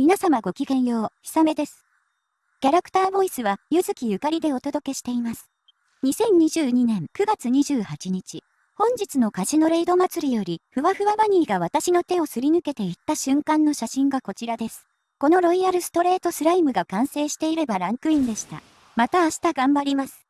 皆様ごきげんよう、ひさめです。キャラクターボイスは、ゆずきゆかりでお届けしています。2022年9月28日、本日のカジノレイド祭りより、ふわふわバニーが私の手をすり抜けていった瞬間の写真がこちらです。このロイヤルストレートスライムが完成していればランクインでした。また明日頑張ります。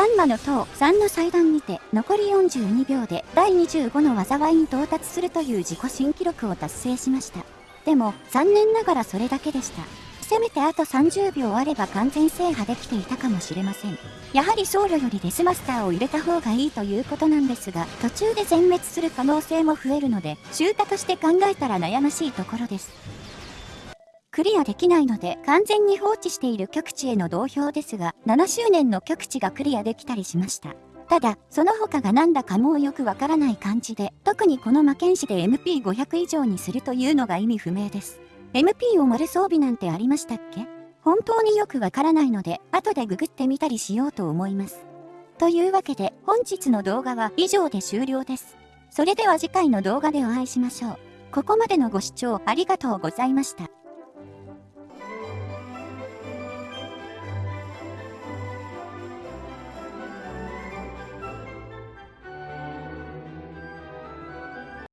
バンマの塔3の祭壇にて残り42秒で第25の災いに到達するという自己新記録を達成しました。でも残念ながらそれだけでした。せめてあと30秒あれば完全制覇できていたかもしれません。やはり僧侶よりデスマスターを入れた方がいいということなんですが、途中で全滅する可能性も増えるので、集太として考えたら悩ましいところです。クリアできないので完全に放置している極地への同票ですが、7周年の極地がクリアできたりしました。ただ、その他がなんだかもうよくわからない感じで、特にこの魔剣士で MP500 以上にするというのが意味不明です。MP を丸装備なんてありましたっけ？本当によくわからないので、後でググってみたりしようと思います。というわけで、本日の動画は以上で終了です。それでは次回の動画でお会いしましょう。ここまでのご視聴ありがとうございました。